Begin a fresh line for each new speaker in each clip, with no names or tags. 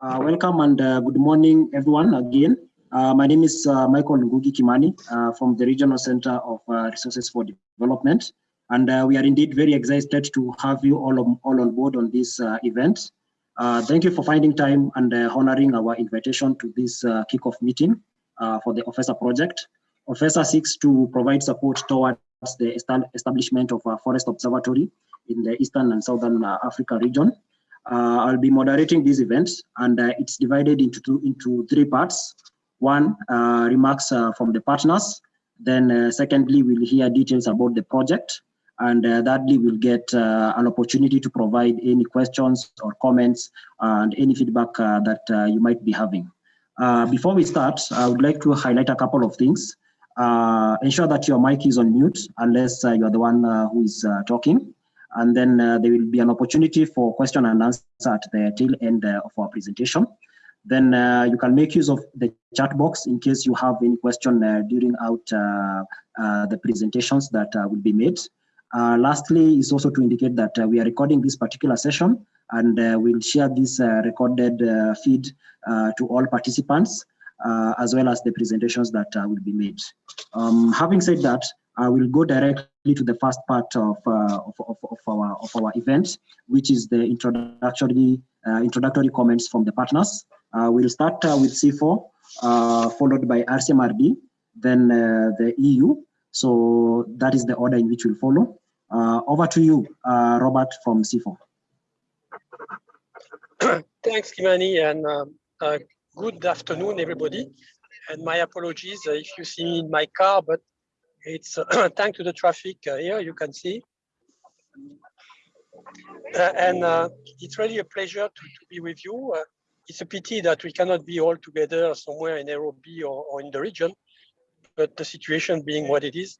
Uh, welcome and uh, good morning, everyone, again. Uh, my name is uh, Michael Ngugi Kimani uh, from the Regional Center of uh, Resources for Development. And we are indeed very excited to have you all on, all on board on this event. thank you for finding time and honoring our invitation to this kickoff meeting for the OFESA project. OFESA seeks to provide support towards the establishment of a forest observatory in the Eastern and Southern Africa region. Uh, I'll be moderating these events and uh, it's divided into two, into three parts. One, uh, remarks uh, from the partners. Then uh, secondly, we'll hear details about the project. And uh, thirdly, we'll get an opportunity to provide any questions or comments and any feedback that you might be having. before we start, I would like to highlight a couple of things. ensure that your mic is on mute unless you're the one who is talking and then uh, there will be an opportunity for question and answer at the tail end uh, of our presentation. Then uh, you can make use of the chat box in case you have any question uh, during out uh, uh, the presentations that will be made. lastly, is also to indicate that we are recording this particular session and we'll share this recorded feed to all participants as well as the presentations that will be made. Um, having said that, I will go directly to the first part of, uh, of, of, of, our, of our event, which is the introductory, uh, introductory comments from the partners. Uh, we'll start uh, with CIFOR, uh, followed by RCMRD, then uh, the EU. So that is the order in which we'll follow. over to you, Robert from CIFOR.
Thanks, Kimani, and um, good afternoon, everybody. And my apologies if you see me in my car, but it's thanks to the traffic uh, here, you can see. Uh, and uh, it's really a pleasure to, to be with you. It's a pity that we cannot be all together somewhere in Nairobi or, or in the region, but the situation being what it is,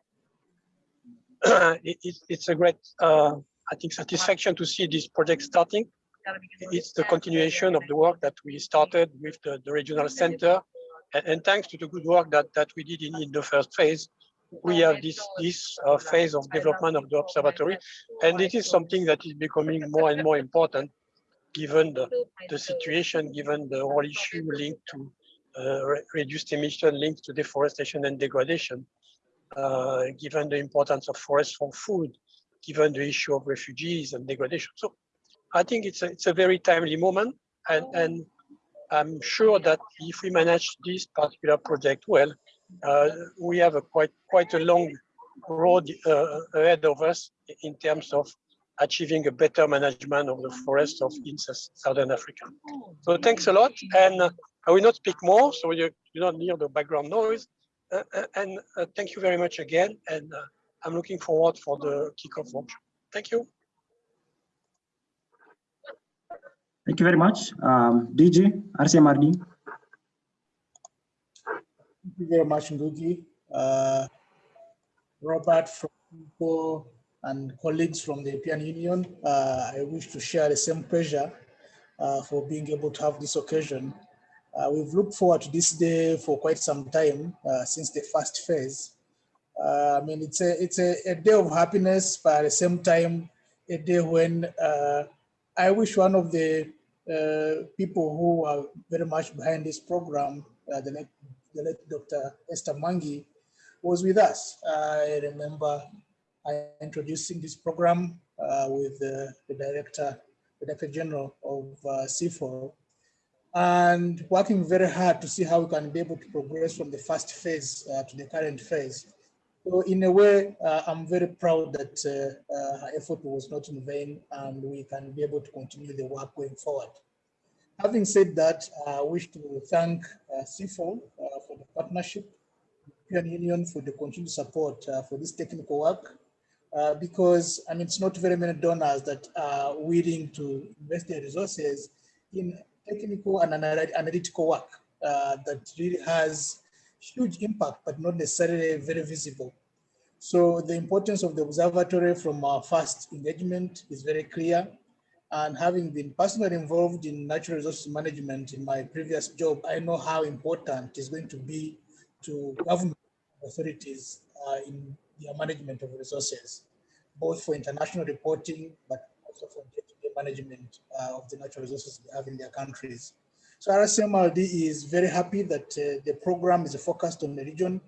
it, it's a great, uh, I think, satisfaction to see this project starting. It's the continuation of the work that we started with the, the regional center, and, and, thanks to the good work that, that we did in, in the first phase, we have this this uh, phase of development of the observatory, and it is something that is becoming more and more important, given the, the situation, given the whole issue linked to uh, re reduced emission linked to deforestation and degradation, uh, given the importance of forests for food, given the issue of refugees and degradation. So I think it's a, it's a very timely moment, and, and I'm sure that if we manage this particular project well, we have a quite quite a long road uh, ahead of us in terms of achieving a better management of the forests of in Southern Africa. So thanks a lot, and uh, I will not speak more, so you do not hear the background noise. Uh, uh and uh, thank you very much again, and I'm looking forward for the kickoff workshop. Thank you.
Thank you very much. Um, DG, RCMRD.
Thank you very much, Ngugi. Uh, Robert from Google and colleagues from the European Union, uh, I wish to share the same pleasure uh, for being able to have this occasion. Uh, we've looked forward to this day for quite some time uh, since the first phase. Uh, I mean, it's a it's a, a, day of happiness, but at the same time, a day when I wish one of the people who are very much behind this program, the late the late Dr. Esther Mwangi was with us. I remember I introducing this program uh, with the, the, director, the director general of uh, and working very hard to see how we can be able to progress from the first phase uh, to the current phase. So in a way, uh, I'm very proud that uh, uh, her effort was not in vain and we can be able to continue the work going forward. Having said that, I wish to thank uh, CIFOR uh, for the partnership, European Union for the continued support uh, for this technical work, uh, because I mean, it's not very many donors that are willing to invest their resources in technical and analytical work uh, that really has huge impact, but not necessarily very visible. So the importance of the observatory from our first engagement is very clear. And having been personally involved in natural resources management in my previous job, I know how important it's going to be to government authorities uh, in their management of resources, both for international reporting, but also for day-to-day management uh, of the natural resources they have in their countries. So RCMRD is very happy that uh, the program is focused on the region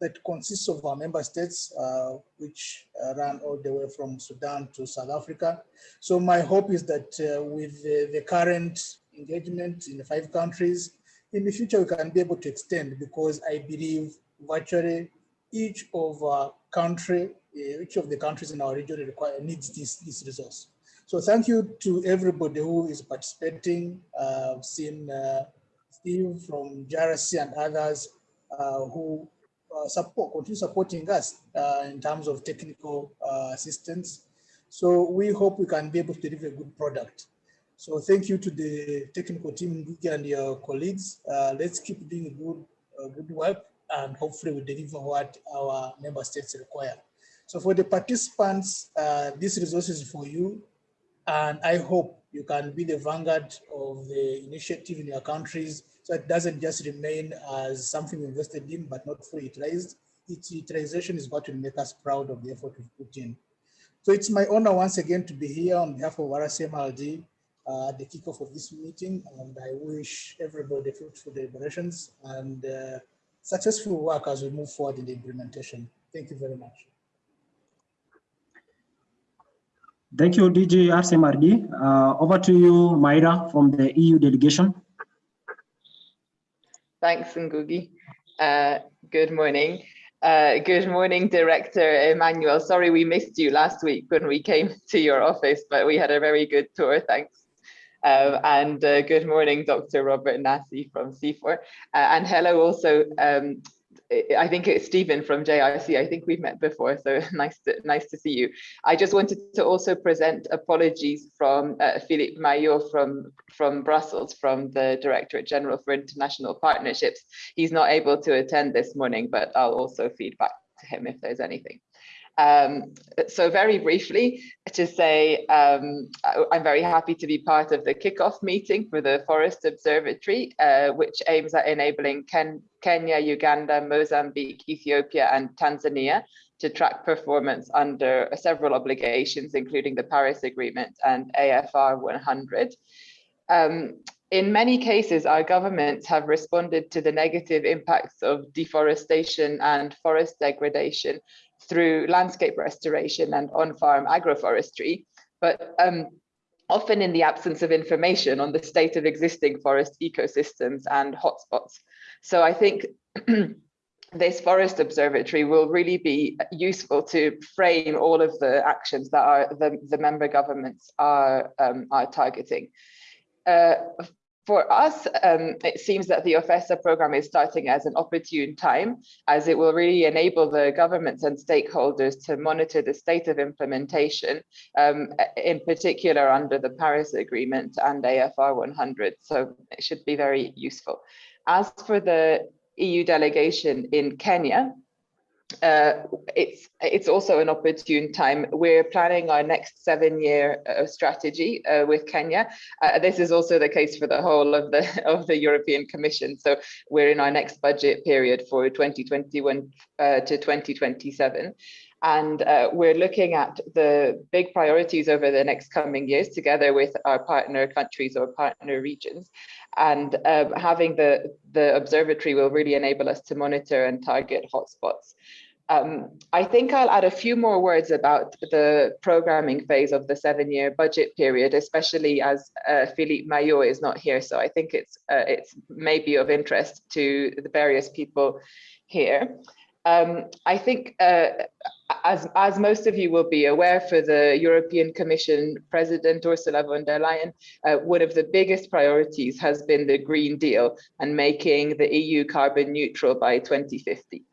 that consists of our member states, uh, which uh, run all the way from Sudan to South Africa. So my hope is that uh, with the, the, current engagement in the five countries, in the future we can be able to extend because I believe virtually each of our country, uh, each of the countries in our region require, needs this, this resource. So thank you to everybody who is participating. I've seen uh, Steve from JRC and others uh, who support, continue supporting us uh, in terms of technical uh, assistance. So we hope we can be able to deliver a good product. So thank you to the technical team and your colleagues. let's keep doing good, good work and hopefully we deliver what our member states require. So for the participants, uh, this resource is for you. And I hope you can be the vanguard of the initiative in your countries so it doesn't just remain as something invested in, but not fully utilized. Its utilization is what will make us proud of the effort we've put in. So it's my honor once again to be here on behalf of RCMRD uh, at the kickoff of this meeting. And I wish everybody fruitful deliberations and uh, successful work as we move forward in the implementation. Thank you very much.
Thank you, DG RCMRD. Uh, over to you, Myra, from the EU delegation.
Thanks, Ngugi. Uh, good morning. Uh, good morning, Director Emmanuel. Sorry we missed you last week when we came to your office, but we had a very good tour, thanks. Uh, and uh, good morning, Dr. Robert Nasi from CIFOR. Uh, and hello also um, I think it's Stephen from JRC. I think we've met before, so nice to nice to see you. I just wanted to also present apologies from uh, Philippe Maillot from from Brussels, from the Directorate General for International Partnerships. He's not able to attend this morning, but I'll also feed back him if there's anything. Um, so very briefly to say, um, I'm very happy to be part of the kickoff meeting for the Forest Observatory, uh, which aims at enabling Ken Kenya, Uganda, Mozambique, Ethiopia, and Tanzania to track performance under several obligations, including the Paris Agreement and AFR 100. Um, in many cases, our governments have responded to the negative impacts of deforestation and forest degradation through landscape restoration and on-farm agroforestry, but um, often in the absence of information on the state of existing forest ecosystems and hotspots. So I think this forest observatory will really be useful to frame all of the actions that are the, the member governments are, um, are targeting. Uh, for us, um, it seems that the OFESA program is starting as an opportune time, as it will really enable the governments and stakeholders to monitor the state of implementation, um, in particular under the Paris Agreement and AFR 100. So it should be very useful. As for the EU delegation in Kenya, uh, it's it's also an opportune time. We're planning our next seven-year uh, strategy uh, with Kenya. Uh, this is also the case for the whole of the of the European Commission. So we're in our next budget period for 2021 uh, to 2027. And uh, we're looking at the big priorities over the next coming years together with our partner countries or partner regions. And um, having the, the observatory will really enable us to monitor and target hotspots. Um, I think I'll add a few more words about the programming phase of the seven-year budget period, especially as uh, Philippe Maillot is not here. So I think it's uh, it's maybe of interest to the various people here. Um, I think uh, as, as most of you will be aware, for the European Commission President Ursula von der Leyen, uh, one of the biggest priorities has been the Green Deal and making the EU carbon neutral by 2050.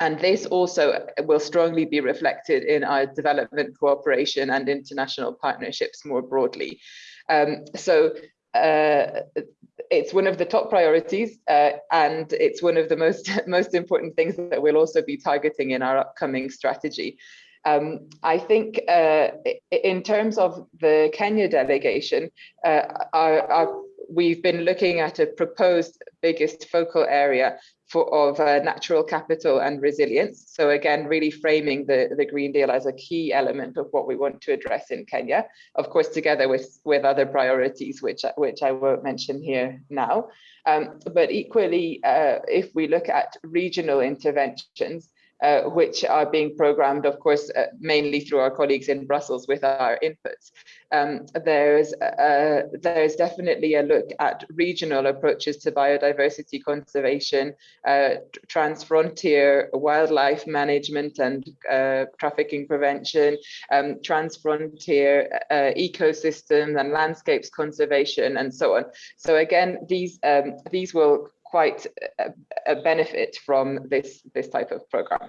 And this also will strongly be reflected in our development cooperation and international partnerships more broadly. Um, so it's one of the top priorities uh, and it's one of the most most important things that we'll also be targeting in our upcoming strategy. Um, I think uh, in terms of the Kenya delegation, uh, our, our, we've been looking at a proposed biggest focal area for, of uh, natural capital and resilience. So again, really framing the, the Green Deal as a key element of what we want to address in Kenya, of course, together with, with other priorities, which, which I won't mention here now. Um, but equally, uh, if we look at regional interventions, uh, which are being programmed, of course, uh, mainly through our colleagues in Brussels with our inputs. Um, there's, uh, there's definitely a look at regional approaches to biodiversity conservation, uh, transfrontier wildlife management and uh, trafficking prevention, um, transfrontier uh, ecosystems and landscapes conservation, and so on. So again, these, um, these will quite a, a benefit from this, this type of program.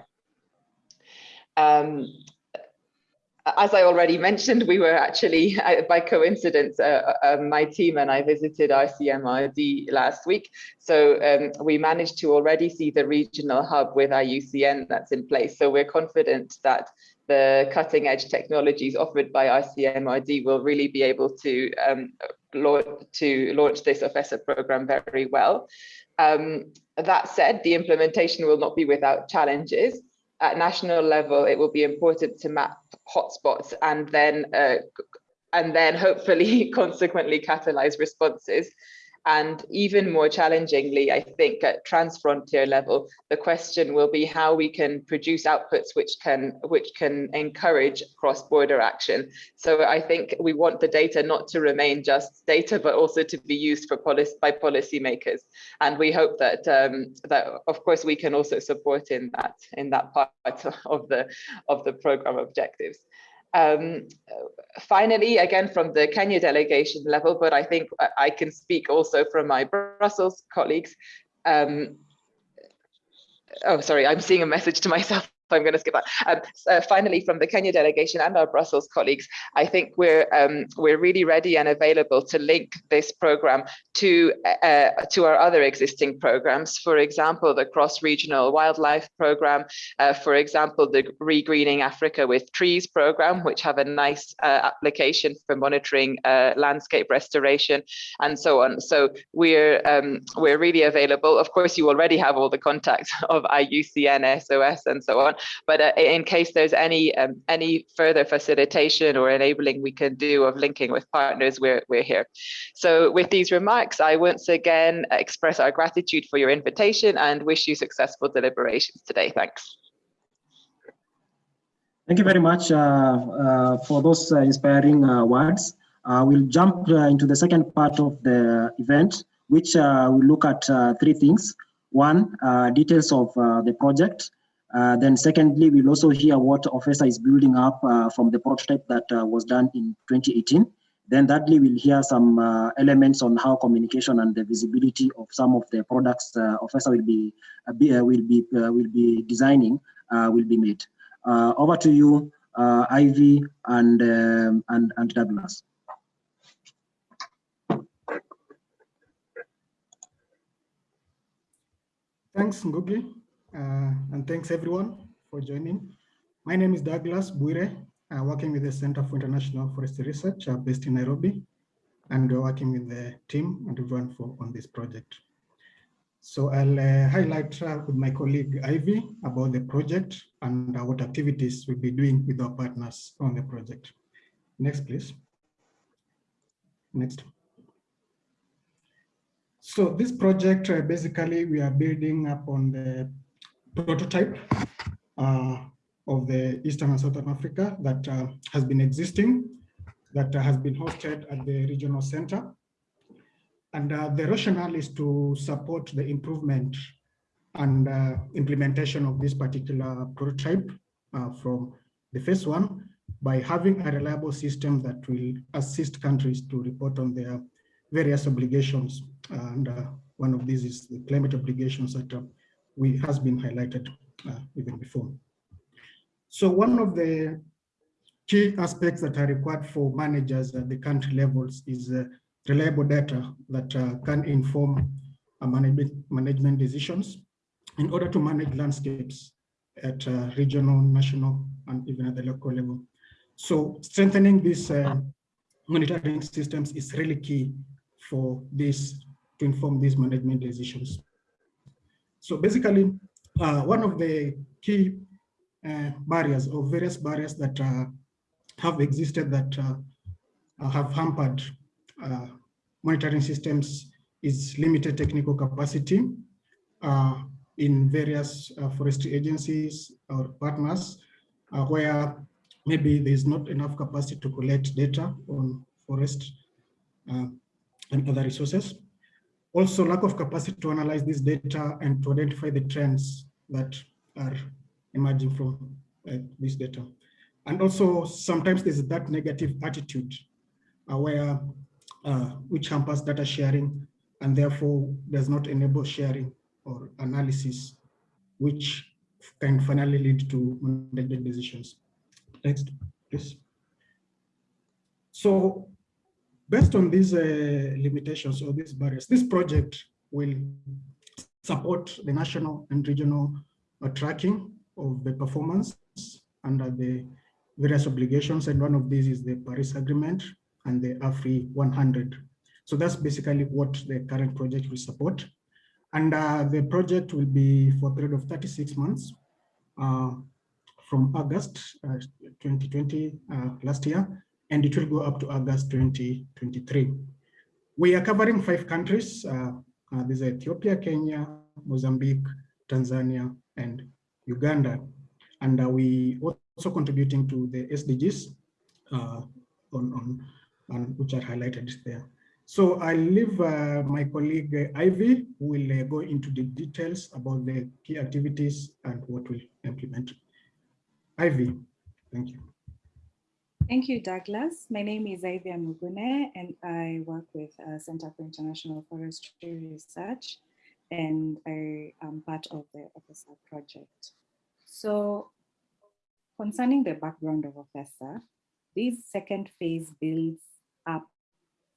Um, as I already mentioned, we were actually, by coincidence, uh, uh, my team and I visited RCMRD last week. So um, we managed to already see the regional hub with IUCN that's in place. So we're confident that the cutting edge technologies offered by RCMRD will really be able to, um, launch, to launch this OFESA program very well. Um, that said, the implementation will not be without challenges. At national level, it will be important to map hotspots and then uh, and then hopefully consequently catalyze responses. And even more challengingly, I think at transfrontier level, the question will be how we can produce outputs which can which can encourage cross-border action. So I think we want the data not to remain just data, but also to be used for policy by policymakers. And we hope that um, that of course we can also support in that in that part of the of the program objectives. Um, finally, again, from the Kenya delegation level, but I think I can speak also from my Brussels colleagues. Um, oh, sorry, I'm seeing a message to myself I'm going to skip that. Um, uh, finally, from the Kenya delegation and our Brussels colleagues, I think we're um, we're really ready and available to link this program to uh, to our other existing programs. For example, the cross-regional wildlife program. Uh, for example, the Regreening Africa with Trees program, which have a nice uh, application for monitoring uh, landscape restoration, and so on. So we're um, we're really available. Of course, you already have all the contacts of IUCN, SOS, and so on. But uh, in case there's any um, any further facilitation or enabling we can do of linking with partners, we're, we're here. So with these remarks, I once again express our gratitude for your invitation and wish you successful deliberations today. Thanks.
Thank you very much uh, uh, for those uh, inspiring uh, words. Uh, we'll jump into the second part of the event, which we will look at three things. One, details of the project. Uh, then secondly, we'll also hear what OFESA is building up uh, from the prototype that uh, was done in 2018. Then thirdly, we'll hear some uh, elements on how communication and the visibility of some of the products uh, OFESA will be, be will be will be designing will be made. over to you, Ivy and um, and and Douglas.
Thanks, Ngugi. Uh, and thanks everyone for joining. My name is Douglas Buire, uh, working with the Center for International Forestry Research uh, based in Nairobi, and we're working with the team and everyone for on this project. So I'll uh, highlight uh, with my colleague Ivy about the project and uh, what activities we'll be doing with our partners on the project. Next, please. Next. So this project, basically, we are building up on the prototype uh, of the Eastern and Southern Africa that uh, has been existing, that has been hosted at the regional center. And uh, the rationale is to support the improvement and implementation of this particular prototype from the first one by having a reliable system that will assist countries to report on their various obligations. And uh, one of these is the climate obligations that we has been highlighted uh, even before. So one of the key aspects that are required for managers at the country levels is uh, reliable data that uh, can inform uh, management, management decisions in order to manage landscapes at uh, regional, national, and even at the local level. So strengthening these uh, monitoring systems is really key for this to inform these management decisions. So basically, uh, one of the key uh, barriers or various barriers that uh, have existed that uh, have hampered uh, monitoring systems is limited technical capacity uh, in various forestry agencies or partners where maybe there's not enough capacity to collect data on forest and other resources. Also, lack of capacity to analyze this data and to identify the trends that are emerging from uh, this data. And also, sometimes there's that negative attitude uh, where uh, which hampers data sharing and therefore does not enable sharing or analysis, which can finally lead to management decisions. Next, please. So based on these uh, limitations or these barriers, this project will support the national and regional uh, tracking of the performance under the various obligations. And one of these is the Paris Agreement and the AFR 100. So that's basically what the current project will support. And uh, the project will be for a period of 36 months uh, from August uh, 2020 uh, last year, and it will go up to August 2023. We are covering five countries. Uh, uh, these are Ethiopia, Kenya, Mozambique, Tanzania, and Uganda. And we also contributing to the SDGs on, on and which are highlighted there. So I'll leave uh, my colleague uh, Ivy, who will uh, go into the details about the key activities and what we'll implement. Ivy, thank you.
Thank you, Douglas. My name is Ivy Amugune, and I work with uh, Center for International Forestry Research, and I am part of the OFESA project. So concerning the background of OFESA, this second phase builds up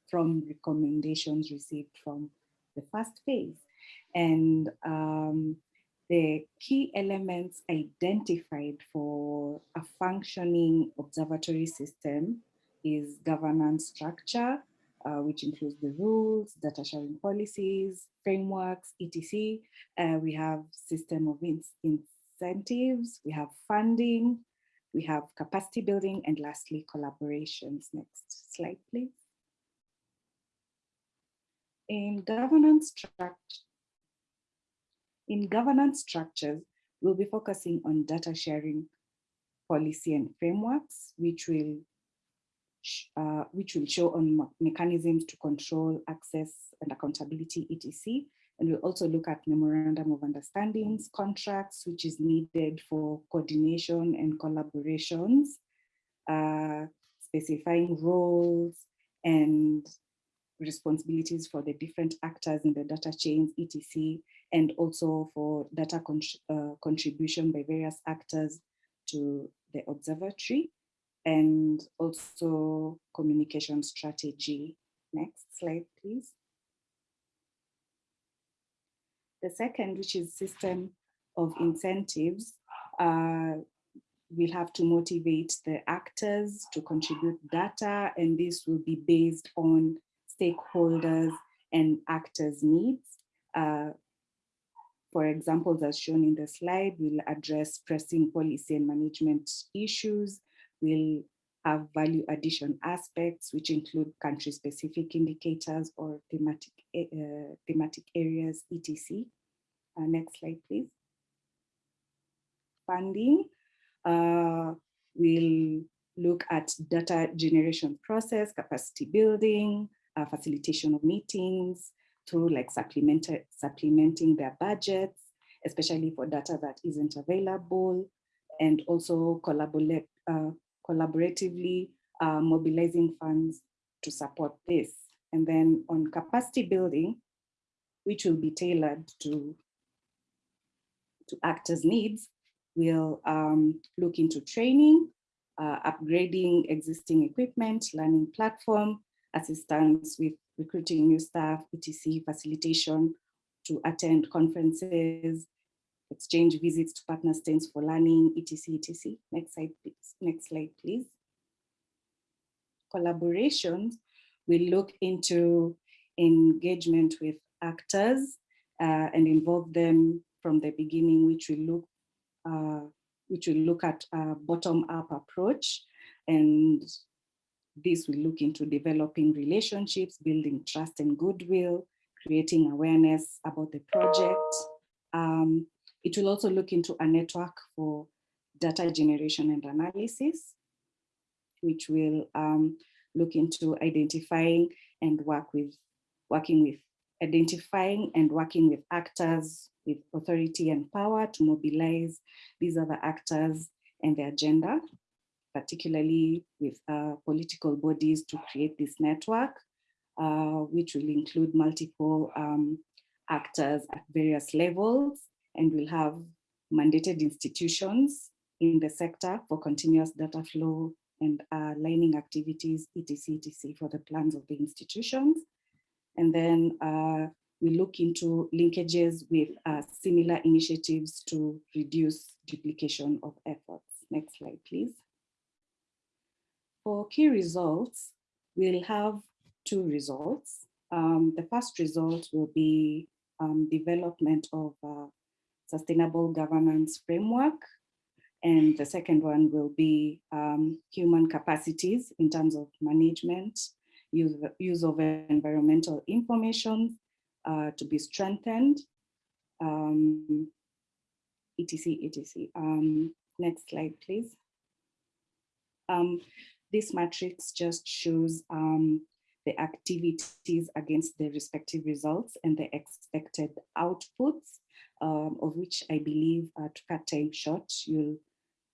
from recommendations received from the first phase. And um, the key elements identified for a functioning observatory system is governance structure, uh, which includes the rules, data sharing policies, frameworks, etc. Uh, we have system of in incentives, we have funding, we have capacity building, and lastly, collaborations. Next slide, please. In governance structure, in governance structures, we'll be focusing on data sharing policy and frameworks, which will uh, which will show on mechanisms to control access and accountability, etc. And we'll also look at memorandum of understandings, contracts, which is needed for coordination and collaborations, uh, specifying roles and responsibilities for the different actors in the data chains, etc., and also for data con uh, contribution by various actors to the observatory, and also communication strategy. Next slide, please. The second, which is system of incentives, uh, we'll have to motivate the actors to contribute data, and this will be based on stakeholders and actors' needs. Uh, for examples, as shown in the slide, we'll address pressing policy and management issues. We'll have value addition aspects, which include country-specific indicators or thematic, uh, thematic areas, etc. Uh, next slide, please. Funding. Uh, we'll look at data generation process, capacity building, uh, facilitation of meetings, through like supplementing their budgets, especially for data that isn't available, and also collaborate, uh, collaboratively uh, mobilizing funds to support this. And then on capacity building, which will be tailored to, to actors' needs, we'll um, look into training, uh, upgrading existing equipment, learning platform, assistance with recruiting new staff, etc., facilitation to attend conferences, exchange visits to partner stands for learning, etc., etc. Next slide, please. Next slide, please. Collaborations we look into engagement with actors uh, and involve them from the beginning, which we look uh, which we look at a bottom-up approach and this will look into developing relationships, building trust and goodwill, creating awareness about the project. Um, it will also look into a network for data generation and analysis, which will um, look into identifying and work with, working with, identifying and working with actors with authority and power to mobilize these other actors and the agenda, particularly with uh, political bodies to create this network, uh, which will include multiple um, actors at various levels and will have mandated institutions in the sector for continuous data flow and uh, lining activities, etc, etc, for the plans of the institutions. And then uh, we look into linkages with uh, similar initiatives to reduce duplication of efforts. Next slide, please. For key results, we'll have two results. Um, the first result will be um, development of a sustainable governance framework. And the second one will be um, human capacities in terms of management, use, use of environmental information uh, to be strengthened, um, etc, etc. Um, next slide, please. This matrix just shows um, the activities against the respective results and the expected outputs, um, of which I believe uh, to cut time short, you'll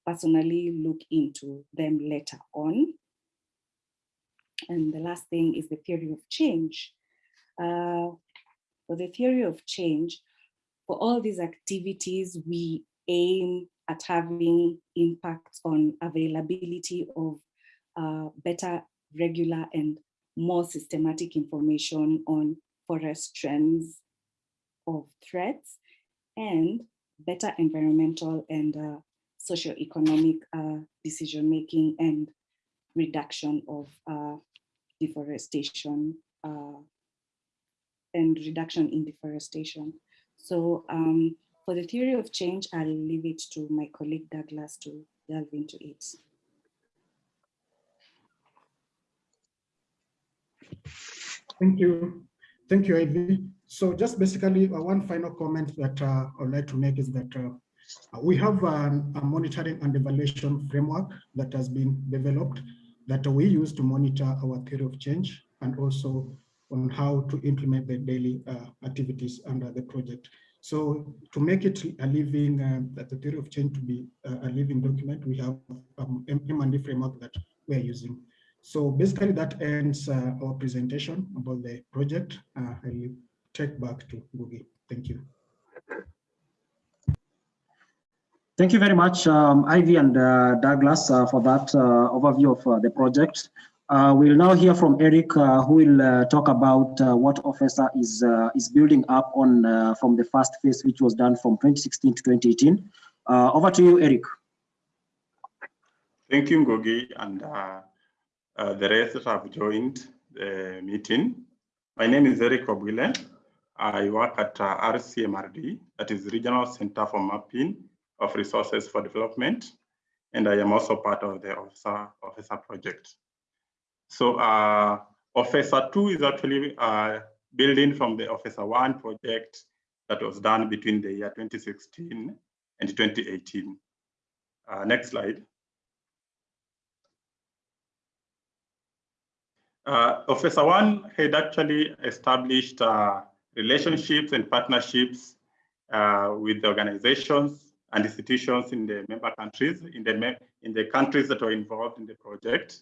personally look into them later on. And the last thing is the theory of change. Uh, for the theory of change, for all these activities, we aim at having impacts on availability of uh, better, regular, and more systematic information on forest trends of threats and better environmental and uh, socioeconomic uh, decision-making and reduction of uh, deforestation uh, and reduction in deforestation. So um, for the theory of change, I'll leave it to my colleague Douglas to delve into it.
Thank you. Thank you, Ivy. So just basically uh, one final comment that uh, I'd like to make is that uh, we have an, a monitoring and evaluation framework that has been developed that we use to monitor our theory of change and also on how to implement the daily uh, activities under the project. So to make it a living, uh, the theory of change to be uh, a living document, we have um, M&E framework that we're using. So basically that ends uh, our presentation about the project. Uh, I'll take back to Ngugi. Thank you.
Thank you very much, um, Ivy and uh, Douglas, uh, for that uh, overview of uh, the project. we'll now hear from Eric, who will talk about what OFESA is is building up on from the first phase, which was done from 2016 to 2018. over to you, Eric.
Thank you, Ngugi, and uh, the rest have joined the meeting. My name is Eric Obwile. I work at uh, RCMRD, that is Regional Center for Mapping of Resources for Development, and I am also part of the Officer, OFESA project. So uh, OFESA 2 is actually uh, building from the OFESA 1 project that was done between the year 2016 and 2018. Uh, next slide. Uh, OFESA One had actually established uh, relationships and partnerships uh, with the organizations and institutions in the member countries, in the, in the countries that were involved in the project.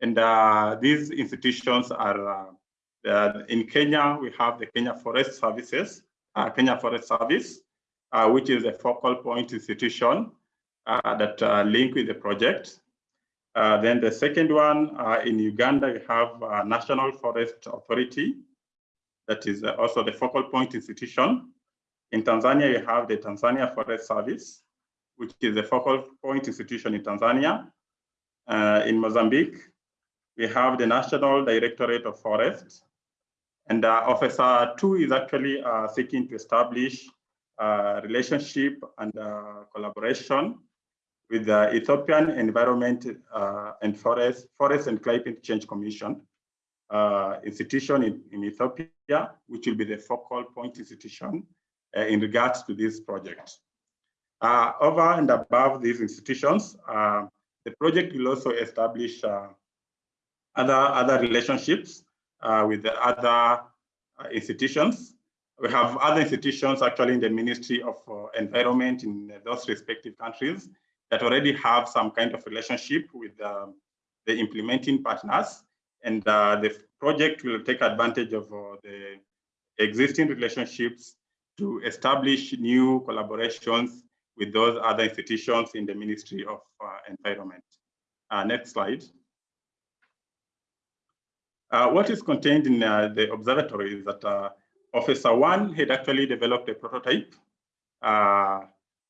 And uh, these institutions are, uh, in Kenya, we have the Kenya Forest Services, uh, Kenya Forest Service, which is a focal point institution that link with the project. Uh, then the second one uh, in Uganda, we have uh, National Forest Authority, that is uh, also the focal point institution. In Tanzania, you have the Tanzania Forest Service, which is the focal point institution in Tanzania. Uh, in Mozambique, we have the National Directorate of Forests. And uh, OFESA 2 is actually seeking to establish relationship and collaboration with the Ethiopian Environment uh, and Forest, Forest and Climate Change Commission uh, institution in, in, Ethiopia, which will be the focal point institution in regards to this project. over and above these institutions, the project will also establish other, other relationships uh, with the other uh, institutions. We have other institutions actually in the Ministry of uh, Environment in those respective countries that already have some kind of relationship with um, the implementing partners. And uh, the project will take advantage of uh, the existing relationships to establish new collaborations with those other institutions in the Ministry of uh, Environment. next slide. Uh, what is contained in uh, the observatory is that uh, OFESA One had actually developed a prototype, uh,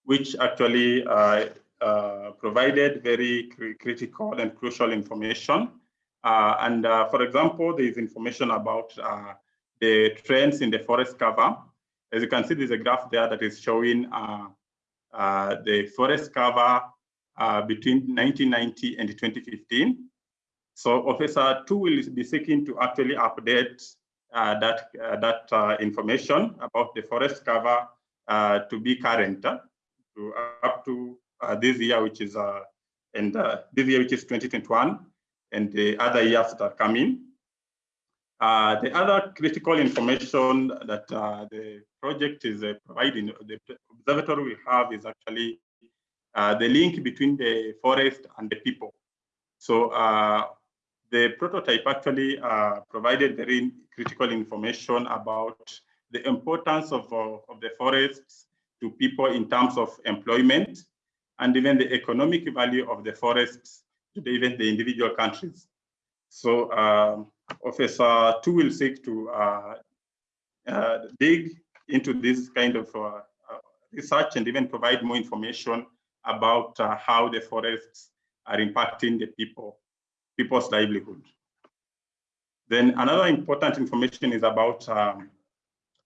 which actually uh, uh, provided very cr critical and crucial information. and for example, there is information about the trends in the forest cover. As you can see, there's a graph there that is showing the forest cover between 1990 and 2015. So OFESA 2 will be seeking to actually update uh, that, uh, that uh, information about the forest cover uh, to be current uh, to up to uh, Uh, this year, which is uh, and uh, this year, which is 2021, and the other years that are coming. the other critical information that the project is providing, the observatory will have is actually the link between the forest and the people. So the prototype actually uh, provided very critical information about the importance of, uh, of the forests to people in terms of employment and even the economic value of the forests to the, even the individual countries. So um, OFESA 2 will seek to uh, uh dig into this kind of uh, uh, research and even provide more information about how the forests are impacting the people people's livelihood. Then another important information is about um,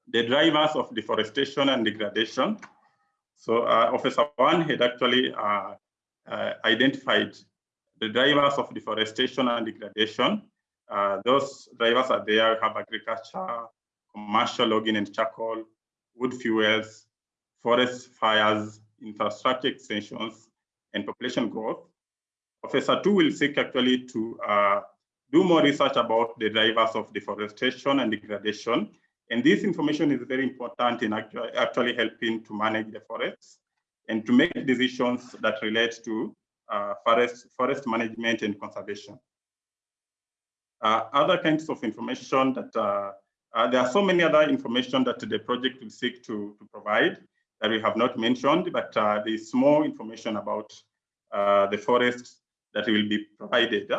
the drivers of deforestation and degradation. So uh, OFESA One had actually uh, uh, identified the drivers of deforestation and degradation. Those drivers are there, have agriculture, commercial logging and charcoal, wood fuels, forest fires, infrastructure extensions, and population growth. Professor Two will seek actually to uh, do more research about the drivers of deforestation and degradation. And this information is very important in actually, actually helping to manage the forests and to make decisions that relate to uh, forest, forest management and conservation. Uh, other kinds of information that uh, uh there are so many other information that the project will seek to, to provide that we have not mentioned, but uh, there is more information about uh, the forests that will be provided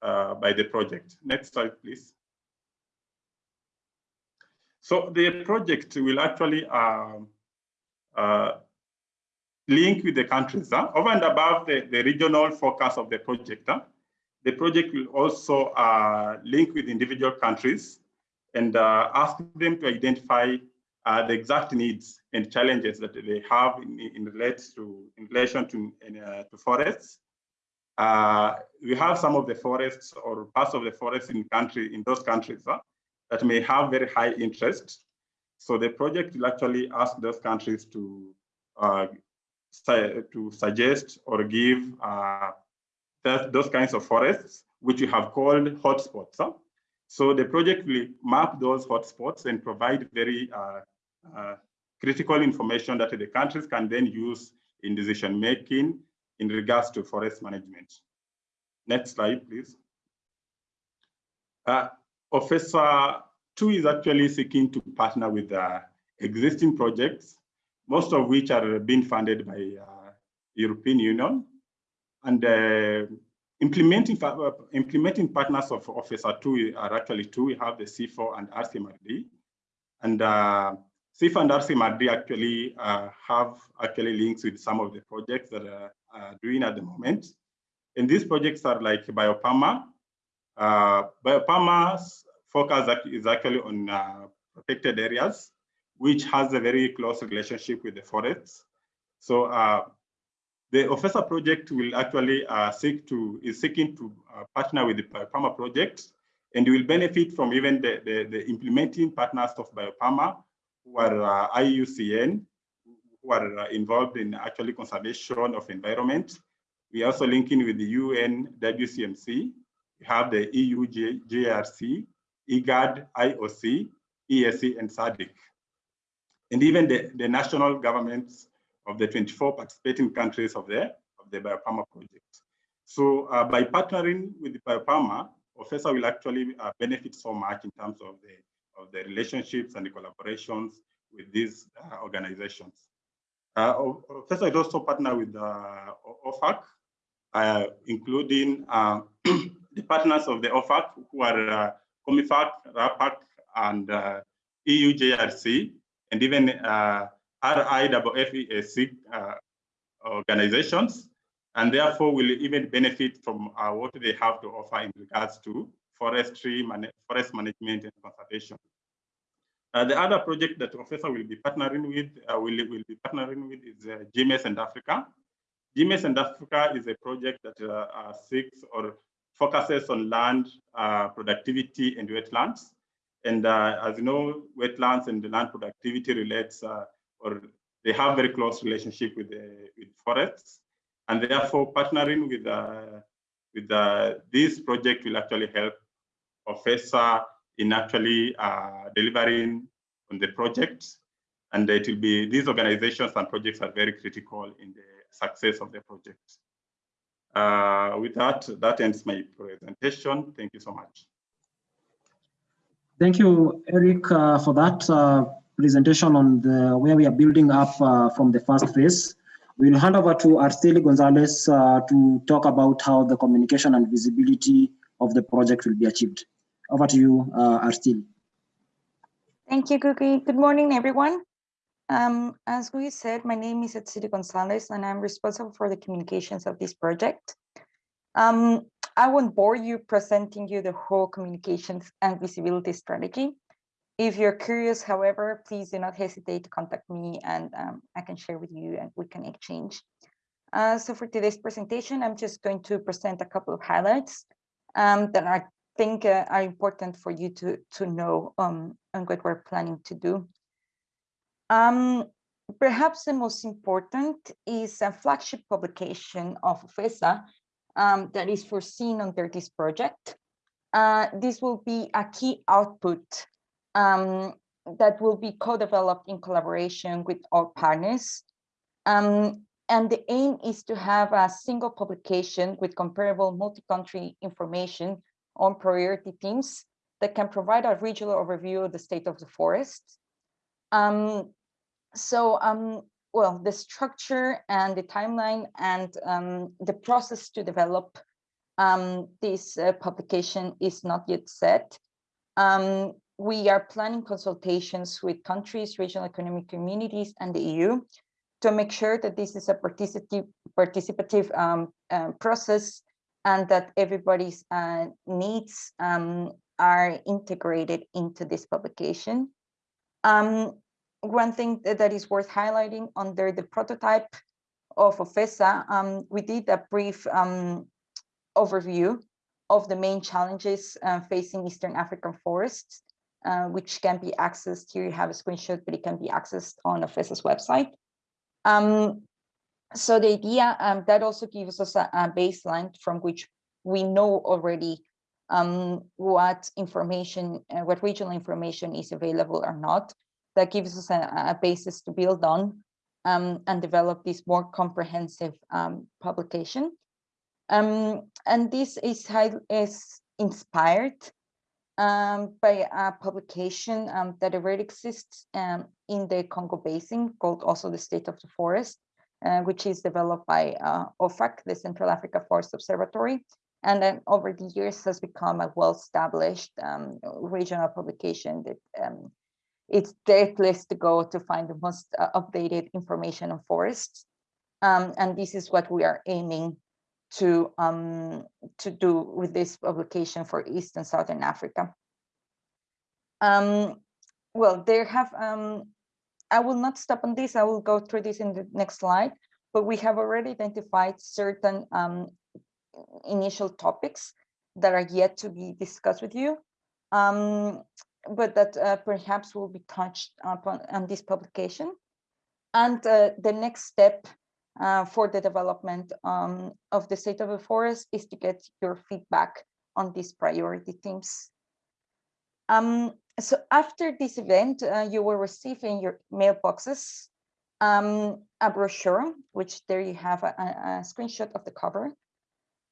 by the project. Next slide, please. So the project will actually um, uh, link with the countries. Over and above the, the regional focus of the project, the project will also uh, link with individual countries and uh, ask them to identify uh, the exact needs and challenges that they have in, in, to, in relation to, in, uh, to forests. Uh, we have some of the forests or parts of the forests in country in those countries that may have very high interest. So the project will actually ask those countries to uh, to suggest or give uh, that, those kinds of forests, which we have called hotspots. Huh? So the project will map those hotspots and provide very uh, uh, critical information that the countries can then use in decision making in regards to forest management. Next slide, please. Uh, OFESA 2 is actually seeking to partner with uh, existing projects, most of which are being funded by uh, European Union. And uh, implementing, uh, implementing partners of OFESA 2 are actually two. We have the CIFOR and RCMRD. And uh, CIFOR and RCMRD actually uh, have actually links with some of the projects that are uh, doing at the moment. And these projects are like Biopama. Uh, Biopama's focus is actually on uh, protected areas, which has a very close relationship with the forests. So uh, the OFESA project will actually uh, seek to is seeking to uh, partner with the BioPAMA project, and will benefit from even the, the, the implementing partners of BioPAMA, who are uh, IUCN, who are involved in actually conservation of environment. We are also linking with the UN WCMC. We have the EU JRC, IGAD, IOC, ESC, and SADC. And even the, the national governments of the 24 participating countries of the, of the BioPAMA project. So uh, by partnering with the BioPAMA, OFESA will actually uh, benefit so much in terms of the, of the relationships and the collaborations with these uh, organizations. Uh, OFESA is also partner with uh, OFAC, uh, including uh, the partners of the OFAC who are uh, COMIFAC, RAPAC, and uh, EUJRC, and even uh, uh, organizations, and therefore will even benefit from uh, what they have to offer in regards to forestry, man forest management and conservation. Uh, the other project that OFESA will be partnering with, uh, will, will be partnering with is uh, GMES and Africa. GMES and Africa is a project that uh, seeks or focuses on land uh, productivity and wetlands. And as you know, wetlands and land productivity relates or they have very close relationship with the, with forests, and therefore partnering with uh, with uh, this project will actually help OFESA in actually uh, delivering on the project, and it will be these organizations and projects are very critical in the success of the project. Uh, with that, that ends my presentation. Thank you so much.
Thank you, Eric, uh, for that. Uh, presentation on the where we are building up uh, from the first phase. We'll hand over to Araceli Gonzalez uh, to talk about how the communication and visibility of the project will be achieved. Over to you, uh, Araceli.
Thank you, Ngugi. Good morning, everyone. Um, as we said, my name is Araceli Gonzalez, and I'm responsible for the communications of this project. Um, I won't bore you presenting you the whole communications and visibility strategy. If you're curious, however, please do not hesitate to contact me and um, I can share with you and we can exchange. Uh, so for today's presentation, I'm just going to present a couple of highlights um, that I think uh, are important for you to, to know um, on what we're planning to do. Um, perhaps the most important is a flagship publication of FESA um, that is foreseen under this project. Uh, this will be a key output um, that will be co-developed in collaboration with all partners. Um, and the aim is to have a single publication with comparable multi-country information on priority themes that can provide a regional overview of the state of the forest. Um, so, um, well, the structure and the timeline and um, the process to develop um, this uh, publication is not yet set. Um, we are planning consultations with countries, regional economic communities, and the EU to make sure that this is a participative, participative um, uh, process and that everybody's uh, needs um, are integrated into this publication. Um, one thing that, is worth highlighting under the prototype of OFESA, um, we did a brief um, overview of the main challenges uh, facing Eastern African forests uh, which can be accessed. Here you have a screenshot, but it can be accessed on OFESA's website. Um, so the idea um, that also gives us a, a, baseline from which we know already um, what information, uh, what regional information is available or not. That gives us a, a basis to build on um, and develop this more comprehensive um, publication. Um, and this is, high, is inspired um, by a publication um, that already exists in the Congo Basin called also the State of the Forest, uh, which is developed by uh, OFAC, the Central Africa Forest Observatory, and then over the years has become a well-established um, regional publication that um, it's the place to go to find the most uh, updated information on forests. Um, and this is what we are aiming to um, to do with this publication for East and Southern Africa. Um, well, there have, um, I will not stop on this, I will go through this in the next slide, but we have already identified certain um, initial topics that are yet to be discussed with you, um, but that uh, perhaps will be touched upon on this publication. And uh, the next step uh, for the development um, of the state of the forest is to get your feedback on these priority themes. Um, so after this event, uh, you will receive in your mailboxes um, a brochure, which there you have a, a screenshot of the cover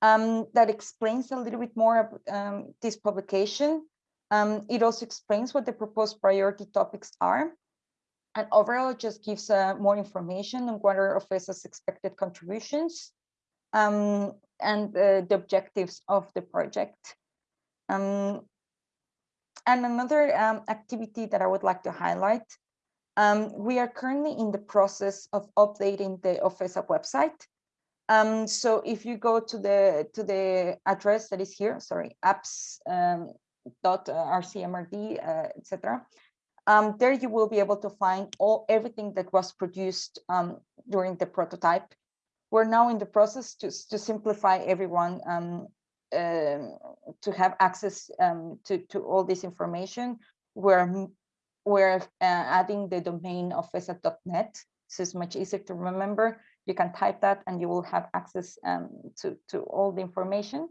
um, that explains a little bit more about um, this publication. Um, it also explains what the proposed priority topics are. And overall, just gives uh, more information on what are OFESA's expected contributions um, and uh, the objectives of the project. Um, and another um, activity that I would like to highlight, um, we are currently in the process of updating the OFESA website. Um, so if you go to the to the address that is here, sorry, apps um, rcmrd, uh, etc. Um, there you will be able to find all everything that was produced um, during the prototype. We're now in the process to, to simplify everyone um, um, to have access um, to, to all this information. We're, we're uh, adding the domain of FESA.net, so it's much easier to remember. You can type that and you will have access um, to, to all the information.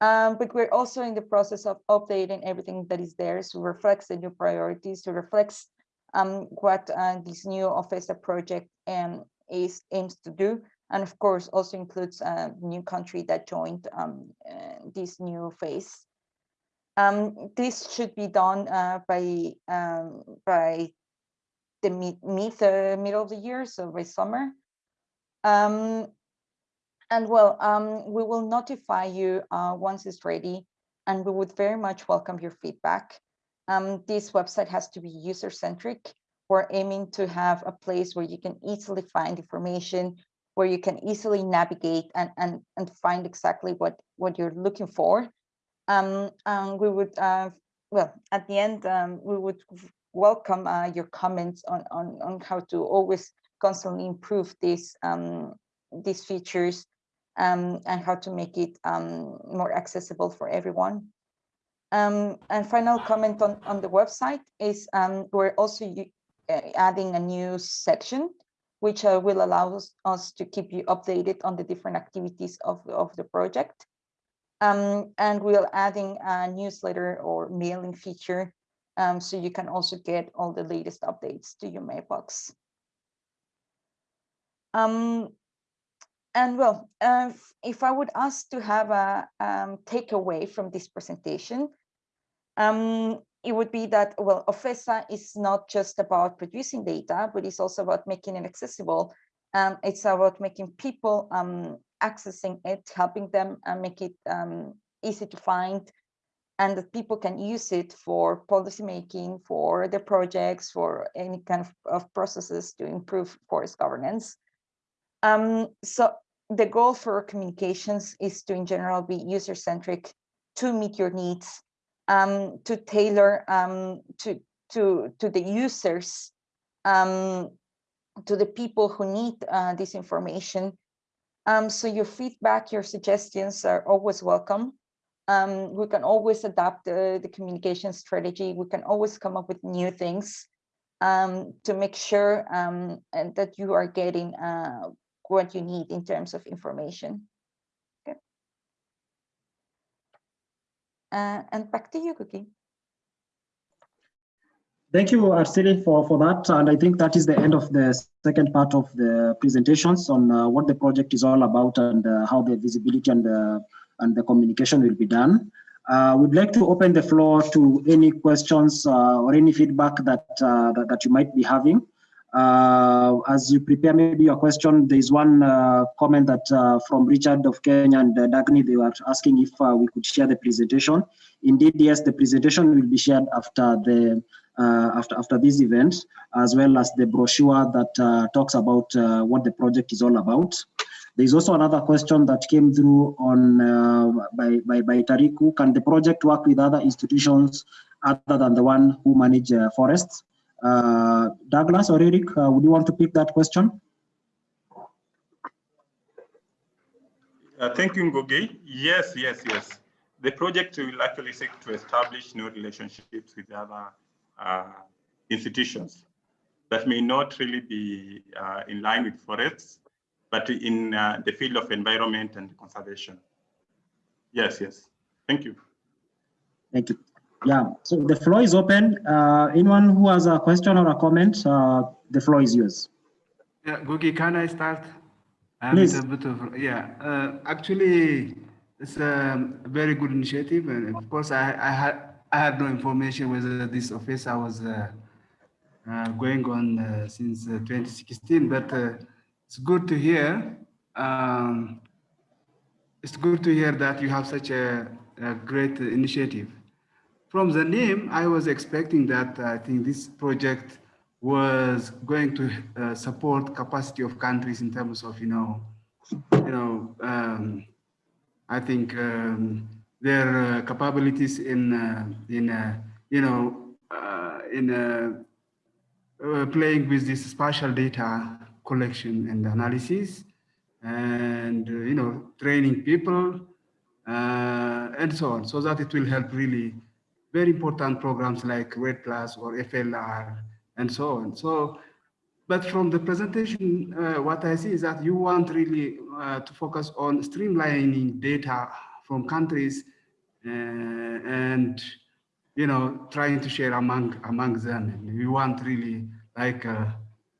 Um, but we're also in the process of updating everything that is there to reflect the new priorities, to reflect um, what uh, this new OFESA project um, is aims to do and of course also includes a new country that joined um, uh, this new phase. Um, this should be done uh, by um, by the mid, mid uh, middle of the year, so by summer. Um, and well, um, we will notify you uh, once it's ready, and we would very much welcome your feedback. Um, this website has to be user-centric. We're aiming to have a place where you can easily find information where you can easily navigate and, and, and find exactly what, what you're looking for. Um, and we would, uh, well, at the end, um, we would welcome uh, your comments on, on, on how to always constantly improve these, um, these features um, and how to make it um, more accessible for everyone. Um, and final comment on, on the website is um, we're also uh, adding a new section which uh, will allow us, us, to keep you updated on the different activities of, of the project. Um, and we're adding a newsletter or mailing feature um, so you can also get all the latest updates to your mailbox. Um, and well, uh, if I would ask to have a um, takeaway from this presentation, um, it would be that, well, OFESA is not just about producing data, but it's also about making it accessible. Um, it's about making people um, accessing it, helping them uh, make it um, easy to find, and that people can use it for policy making, for their projects, for any kind of, of processes to improve forest governance. Um, so the goal for communications is to, in general, be user-centric to meet your needs um, to tailor um, to, to, to the users, um, to the people who need uh, this information. Um, so your feedback, your suggestions are always welcome. Um, we can always adapt uh, the communication strategy. We can always come up with new things um, to make sure and that you are getting uh, what you need in terms of information. Uh, and back to you, Ngugi.
Thank you, Araceli, for, for that. And I think that is the end of the second part of the presentations on uh, what the project is all about and uh, how the visibility and the, and the communication will be done. Uh, we'd like to open the floor to any questions uh, or any feedback that, uh, that, that, you might be having. Uh, as you prepare maybe your question, there is one uh, comment that uh, from Richard of Kenya and uh, Dagny, they were asking if uh, we could share the presentation. Indeed, yes, the presentation will be shared after the uh, after after this event, as well as the brochure that talks about what the project is all about. There is also another question that came through on by, by, by Tariku. Can the project work with other institutions other than the one who manage forests. Uh, Douglas or Eric, uh, would you want to pick that question?
Uh, thank you, Ngugi. Yes, yes, yes. The project will actually seek to establish new relationships with other uh, institutions that may not really be uh, in line with forests, but in uh, the field of environment and conservation. Yes, yes. Thank you.
Thank you. Yeah, so the floor is open. Uh, anyone who has a question or a comment, uh, the floor is yours.
Yeah, Ngugi, can I start?
I'm Please.
A bit of, yeah, uh, actually, it's a very good initiative. And of course, I, I, had, I had no information whether this office I was uh, uh, going on uh, since 2016, but it's good to hear. Um, it's good to hear that you have such a, a great initiative. From the name, I was expecting that I think this project was going to uh, support capacity of countries in terms of, you know, you know, um, I think um, their uh, capabilities in, uh, in uh, you know, uh, in uh, playing with this spatial data collection and analysis and, you know, training people and so on, so that it will help really very important programs like REDD Plus or FLR and so on. So, but from the presentation, uh, what I see is that you want really uh, to focus on streamlining data from countries uh, and, you know, trying to share among among them. You want really like a,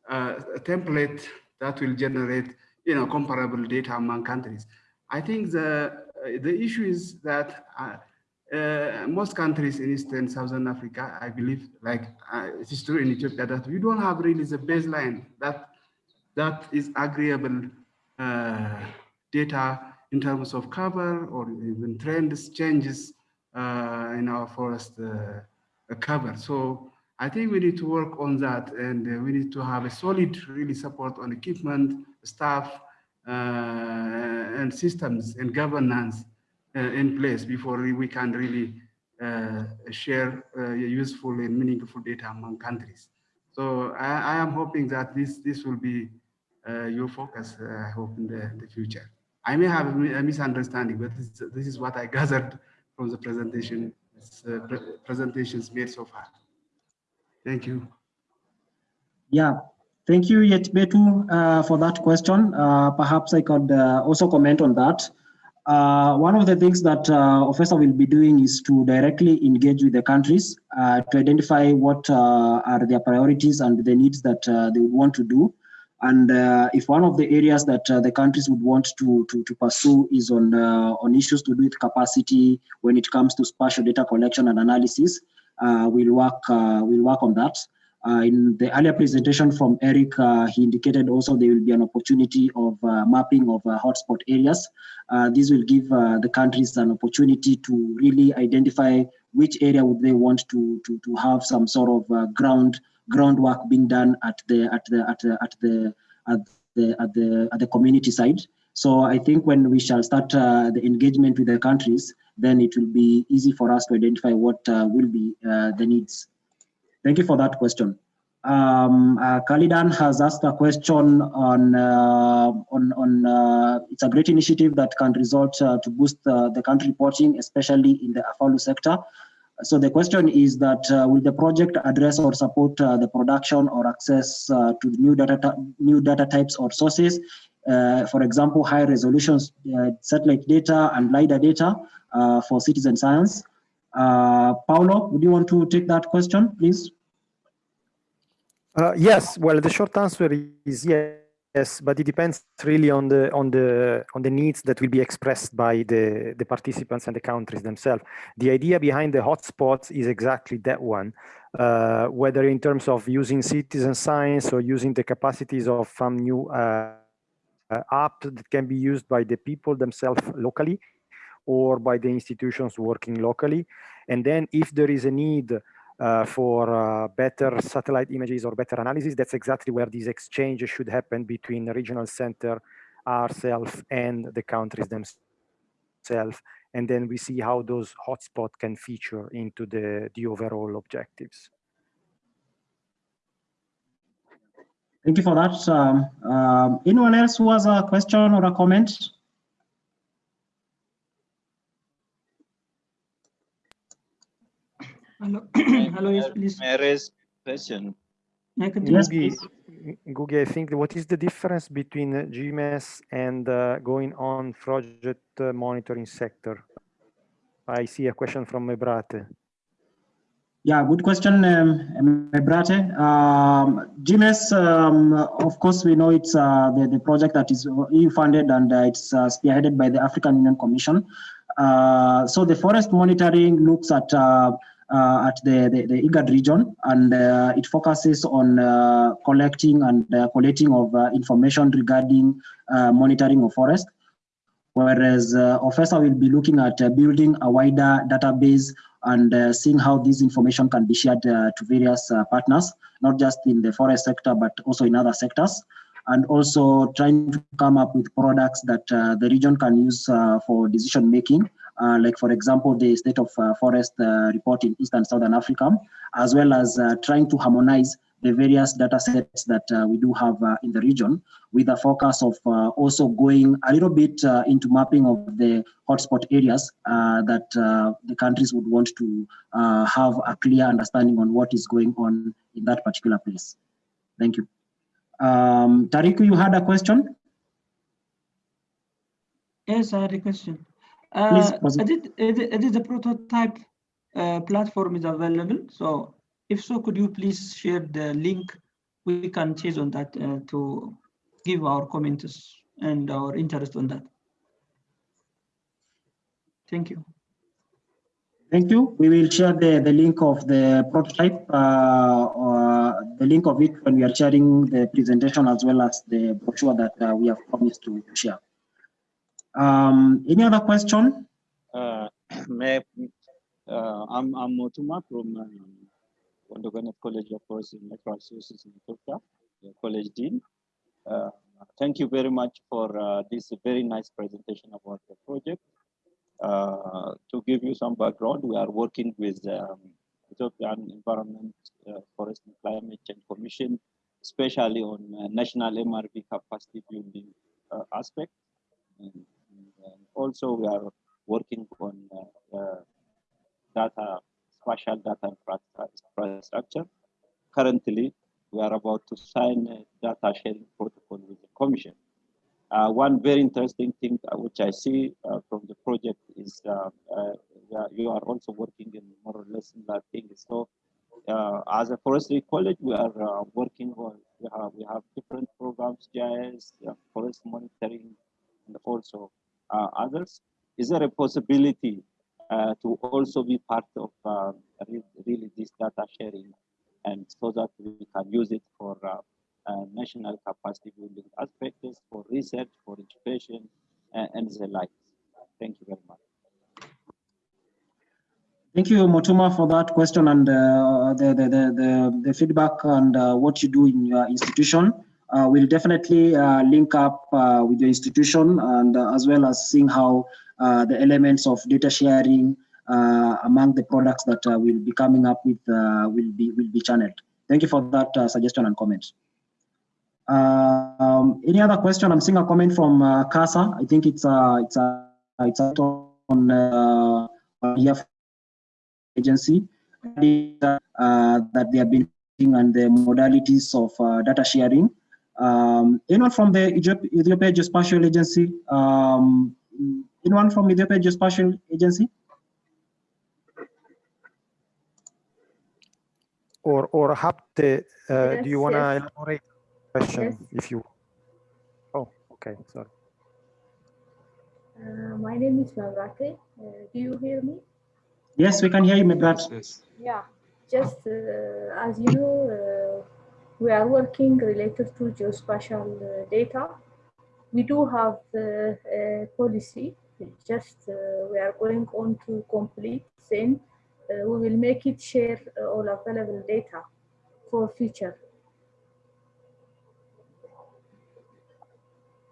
a template that will generate, you know, comparable data among countries. I think the the issue is that uh, most countries in Eastern Southern Africa, I believe, like uh, it is true in Ethiopia, that we don't have really the baseline that that is agreeable uh, data in terms of cover or even trends changes uh, in our forest uh, cover. So I think we need to work on that and we need to have a solid really support on equipment, staff, and systems and governance in place before we can really uh, share uh, useful and meaningful data among countries. So I, I am hoping that this this will be your focus, I hope, in the, the future. I may have a misunderstanding, but this, this is what I gathered from the presentation uh, pre presentations made so far. Thank you.
Yeah, thank you, Yetbetu, uh, for that question. Uh, perhaps I could also comment on that. Uh, one of the things that uh, OFESA will be doing is to directly engage with the countries uh, to identify what uh, are their priorities and the needs that uh, they would want to do. And uh, if one of the areas that the countries would want to, to, to pursue is on, on issues to do with capacity when it comes to spatial data collection and analysis, we'll, work, we'll work on that. Uh, in the earlier presentation from Eric, uh, he indicated also there will be an opportunity of uh, mapping of hotspot areas. this will give the countries an opportunity to really identify which area would they want to, to, to have some sort of ground groundwork being done at the at the at the at the at the at the, at the community side. So I think when we shall start uh, the engagement with the countries, then it will be easy for us to identify what uh, will be uh, the needs. Thank you for that question. Um, uh, Kalidan has asked a question on, uh, on, on uh, it's a great initiative that can result uh, to boost the country reporting, especially in the AFOLU sector. So the question is that uh, will the project address or support uh, the production or access to new data, new data types or sources? for example, high resolution satellite data and LiDAR data for citizen science. Uh, Paulo, would you want to take that question, please?
Uh, yes. Well, the short answer is yes, but it depends really on the on the on the needs that will be expressed by the the participants and the countries themselves. The idea behind the hotspots is exactly that one. Uh, whether in terms of using citizen science or using the capacities of some new uh, uh app that can be used by the people themselves locally or by the institutions working locally. And then if there is a need uh, for uh, better satellite images or better analysis, that's exactly where these exchanges should happen between the regional center, ourselves, and the countries themselves. and then we see how those hotspots can feature into the, the overall objectives.
Thank you for that. Um, um, anyone else who has a question or a comment?
Hello, hello, yes, please.
May I raise question?
May I Ngugi.
Ngugi, I think what is the difference between uh, GMES and uh, going on project uh, monitoring sector? I see a question from Mebrate.
Yeah, good question, um, Mebrate. Um, GMES, um, of course, we know it's uh, the, the project that is EU funded and uh, it's uh, spearheaded by the African Union Commission. Uh, so the forest monitoring looks at uh, uh, at the, the, the, IGAD region and it focuses on collecting and collating of information regarding monitoring of forest whereas uh, OFESA will be looking at uh, building a wider database and uh, seeing how this information can be shared to various partners, not just in the forest sector, but also in other sectors. And also trying to come up with products that the region can use for decision making uh, like for example, the state of uh, forest uh, report in East and Southern Africa, as well as trying to harmonize the various data sets that uh, we do have uh, in the region with a focus of uh, also going a little bit into mapping of the hotspot areas that the countries would want to have a clear understanding on what is going on in that particular place. Thank you. Um, Tariku, you had a question?
Yes, I had a question. Uh, did the prototype uh, platform is available. So if so, could you please share the link? We can choose on that uh, to give our comments and our interest on that. Thank you.
Thank you. We will share the, the link of the prototype, uh, or the link of it when we are sharing the presentation as well as the brochure that uh, we have promised to share. Um, any other question?
Uh, may, uh, I'm, I'm Motuma from um, Wondo Genet College of Forest and Natural Resources in Ethiopia, the college dean. Uh, thank you very much for uh, this very nice presentation about the project. Uh, to give you some background, we are working with um, Ethiopian Environment, uh, Forest and Climate Change Commission, especially on national MRV capacity building aspect. And also we are working on uh, uh, data, spatial data infrastructure. Currently, we are about to sign a data sharing protocol with the Commission. Uh, one very interesting thing uh, which I see uh, from the project is uh, you are also working in more or less similar things. So as a forestry college, we are working on, we have, we have different programs, GIS, forest monitoring, and also others is there a possibility uh, to also be part of uh, really this data sharing and so that we can use it for uh, uh national capacity building aspects, for research, for education, and the like. Thank you very much.
Thank you, Motuma, for that question and uh, the, the, the, the, feedback and uh, what you do in your institution. Uh, we'll definitely uh, link up uh, with your institution and as well as seeing how uh, the elements of data sharing uh, among the products that uh, we'll be coming up with will be will be channeled. Thank you for that suggestion and comment. Um, any other question? I'm seeing a comment from uh, Kasa. I think it's a it's a it's a on uh, agency uh, that they have been and the modalities of uh, data sharing. Um, anyone from the Ethiopia Geospatial Agency? Um, Anyone from Ethiopia Geospatial Agency?
Or or Hapte, uh, yes, do you want to yes. elaborate question yes. if you? Oh, okay, sorry.
Uh, my name is Mavrate. Uh, do you hear me?
Yes, we can hear you, Mabrat. Yes.
Yeah, just uh, as you know, uh, we are working related to geospatial uh, data. We do have a policy just uh, we are going on to complete then uh, we will make it share uh, all available data for future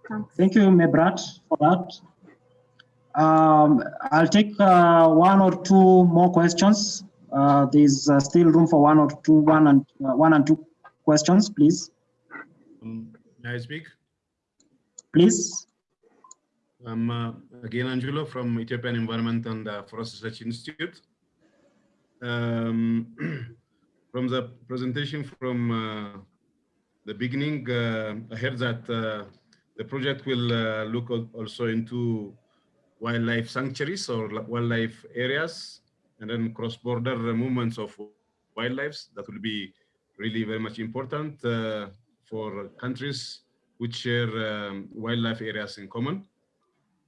Thanks. Thank you, Mebrat, for that. Um, I'll take uh, one or two more questions. Uh, there's uh, still room for one or two, one and uh, one and two questions, please.
Um, may I speak?
Please.
I'm uh, Agena Anjulo from Ethiopian Environment and uh, Forest Research Institute. Um, from the presentation from uh, the beginning, uh, I heard that uh, the project will uh, look also into wildlife sanctuaries or wildlife areas and then cross-border movements of wildlife. That will be really very much important uh, for countries which share um, wildlife areas in common.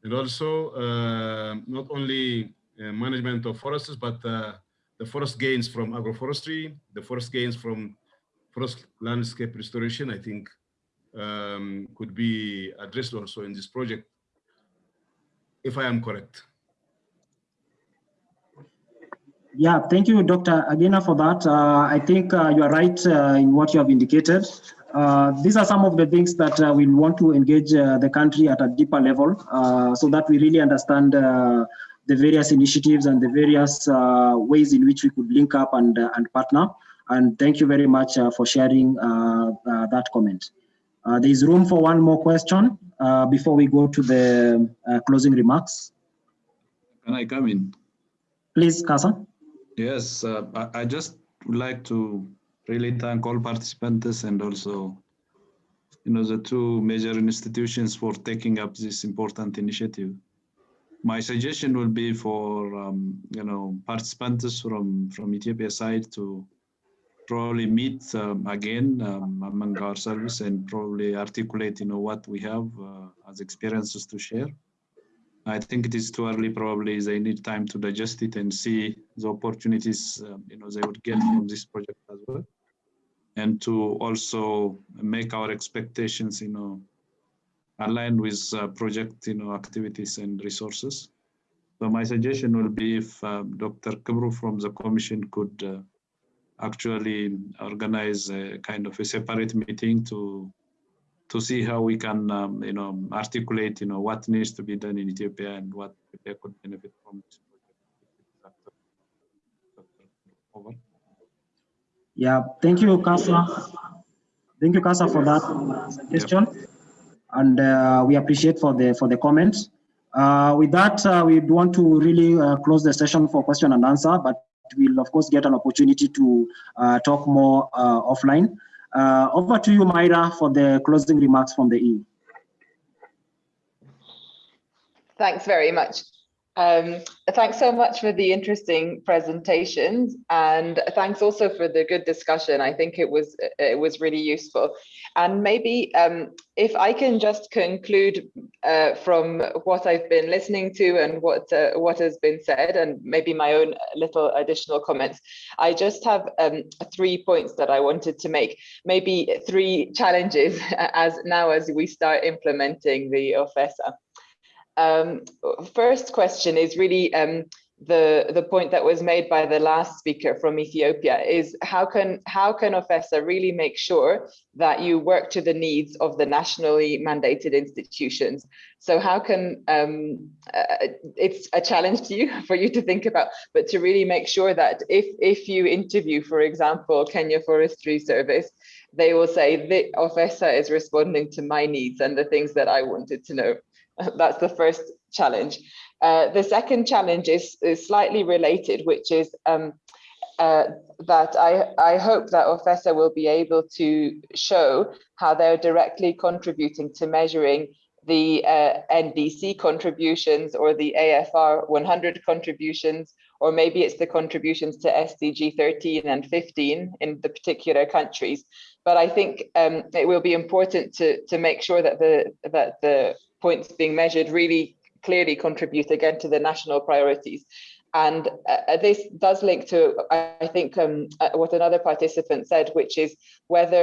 And also uh, not only uh, management of forests, but the forest gains from agroforestry, the forest gains from forest landscape restoration, I think um, could be addressed also in this project, if I am correct.
Yeah, thank you, Dr. Agena, for that. Uh, I think uh, you are right uh, in what you have indicated. Uh, these are some of the things that uh, we want to engage uh, the country at a deeper level so that we really understand the various initiatives and the various ways in which we could link up and, and partner. And thank you very much for sharing that comment. there is room for one more question before we go to the closing remarks.
Can I come in?
Please, Kasa.
Yes, uh, I, just would like to really thank all participants and also, you know, the two major institutions for taking up this important initiative. My suggestion will be for, um, you know, participants from, from Ethiopia side to probably meet um, again um, among our service and probably articulate, you know, what we have uh, as experiences to share. I think it is too early. Probably they need time to digest it and see the opportunities um, you know they would get from this project as well, and to also make our expectations you know aligned with uh, project you know activities and resources. So my suggestion will be if uh, Dr. Kibru from the Commission could uh, actually organize a kind of a separate meeting to to see how we can, um, you know, articulate, you know, what needs to be done in Ethiopia and what Ethiopia could benefit from this project.
Over. Yeah, thank you, Kasa. Thank you, Kasa, for that suggestion, yeah. and uh, we appreciate for the for the comments. Uh, with that, uh, we want to really uh, close the session for question and answer, but we'll of course get an opportunity to uh, talk more uh, offline. Uh, over to you, Myra, for the closing remarks from the EU.
Thanks very much. Um, thanks so much for the interesting presentations and thanks also for the good discussion. I think it was it was really useful. And maybe um, if I can just conclude uh, from what I've been listening to and what uh, what has been said and maybe my own little additional comments. I just have um, three points that I wanted to make, maybe three challenges as now as we start implementing the OFESA. Um, first question is really um, the the point that was made by the last speaker from Ethiopia is how can how can OFESA really make sure that you work to the needs of the nationally mandated institutions? So how can um, uh, it's a challenge to you for you to think about, but to really make sure that if if you interview, for example, Kenya Forestry Service, they will say the OFESA is responding to my needs and the things that I wanted to know. That's the first challenge. Uh, the second challenge is, is slightly related, which is um, uh, that I, I hope that OFESA will be able to show how they're directly contributing to measuring the uh, NDC contributions or the AFR 100 contributions, or maybe it's the contributions to SDG 13 and 15 in the particular countries. But I think um, it will be important to, to make sure that the, that the points being measured really clearly contribute again to the national priorities. And uh, this does link to, I think, um, uh, what another participant said, which is whether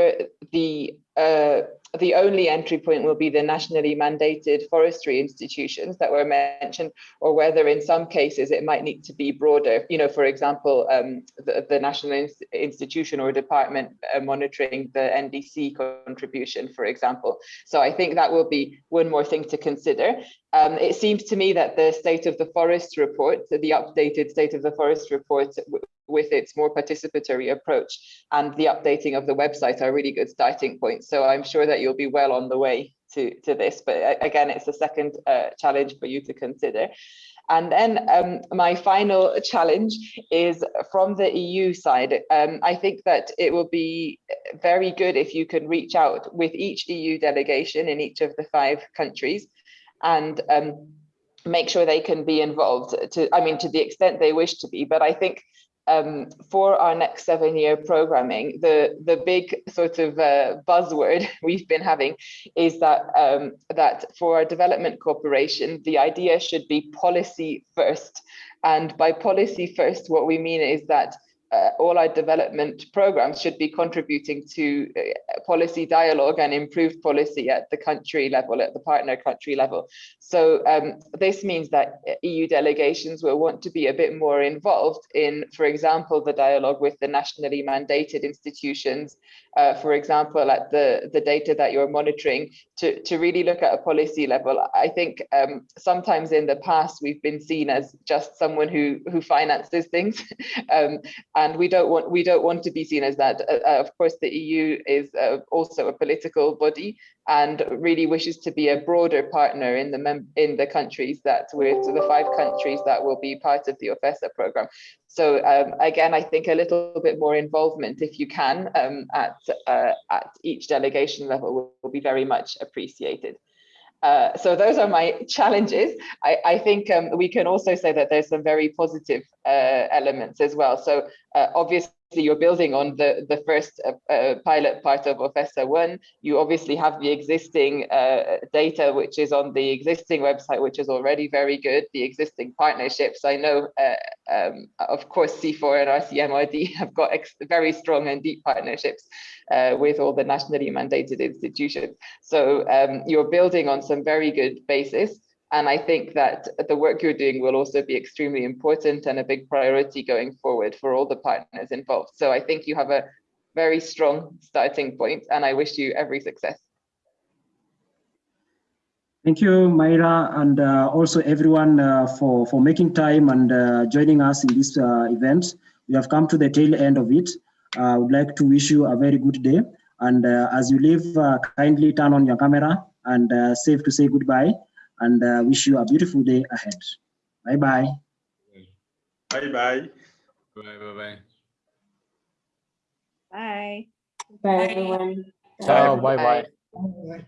the uh, the only entry point will be the nationally mandated forestry institutions that were mentioned, or whether in some cases it might need to be broader. You know, for example, um, the, the, national institution or department uh, monitoring the NDC contribution, for example. So I think that will be one more thing to consider. Um, it seems to me that the state of the forest report, the updated state of the forest report with its more participatory approach and the updating of the website are really good starting points. So I'm sure that you'll be well on the way to, to this. But again, it's a second uh, challenge for you to consider. And then um, my final challenge is from the EU side. Um, I think that it will be very good if you can reach out with each EU delegation in each of the five countries and um, make sure they can be involved to, I mean, to the extent they wish to be. But I think um, for our next seven year programming, the, the big sort of uh, buzzword we've been having is that, um, that for our development cooperation, the idea should be policy first. And by policy first, what we mean is that uh, all our development programs should be contributing to uh, policy dialogue and improved policy at the country level, at the partner country level. So um, this means that EU delegations will want to be a bit more involved in, for example, the dialogue with the nationally mandated institutions, uh, for example, at the, the data that you're monitoring, to, to really look at a policy level. I think um, sometimes in the past we've been seen as just someone who, who finances things. um, and we don't want we don't want to be seen as that. Uh, uh of course, the EU is uh, also a political body and really wishes to be a broader partner in the in the countries that we're the five countries that will be part of the OFESA program. So um, again, I think a little bit more involvement, if you can, um, at uh, at each delegation level will, will be very much appreciated. Uh, so those are my challenges. I, I think um, we can also say that there's some very positive uh, elements as well. So uh, obviously you're building on the, the first uh, uh, pilot part of OFESA 1. You obviously have the existing uh, data, which is on the existing website, which is already very good, the existing partnerships. I know, uh, um, of course, CIFOR and RCMRD have got very strong and deep partnerships uh, with all the nationally mandated institutions. So um, you're building on some very good basis. And I think that the work you're doing will also be extremely important and a big priority going forward for all the partners involved. So I think you have a very strong starting point and I wish you every success.
Thank you, Myra, and uh, also everyone uh, for, for making time and uh, joining us in this uh, event. We have come to the tail end of it. Uh, I would like to wish you a very good day. And uh, as you leave, kindly turn on your camera and safe to say goodbye and uh, wish you a beautiful day ahead. Bye-bye.
Bye-bye.
Bye-bye. Bye.
Bye,
Bye everyone.
Ciao, bye-bye.
Bye.